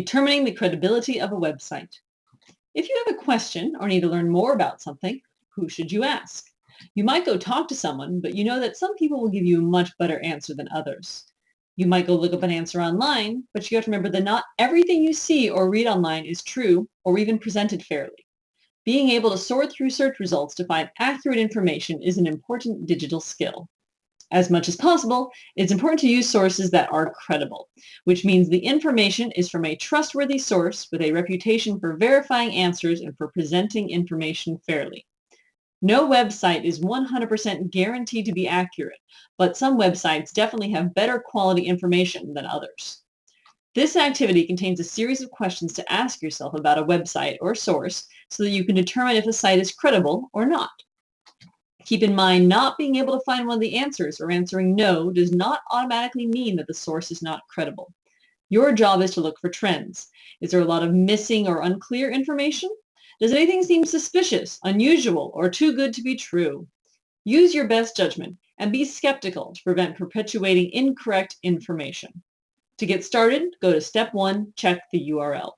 Determining the credibility of a website. If you have a question or need to learn more about something, who should you ask? You might go talk to someone, but you know that some people will give you a much better answer than others. You might go look up an answer online, but you have to remember that not everything you see or read online is true or even presented fairly. Being able to sort through search results to find accurate information is an important digital skill as much as possible, it's important to use sources that are credible, which means the information is from a trustworthy source with a reputation for verifying answers and for presenting information fairly. No website is 100% guaranteed to be accurate, but some websites definitely have better quality information than others. This activity contains a series of questions to ask yourself about a website or source so that you can determine if a site is credible or not. Keep in mind, not being able to find one of the answers or answering no does not automatically mean that the source is not credible. Your job is to look for trends. Is there a lot of missing or unclear information? Does anything seem suspicious, unusual, or too good to be true? Use your best judgment and be skeptical to prevent perpetuating incorrect information. To get started, go to step one, check the URL.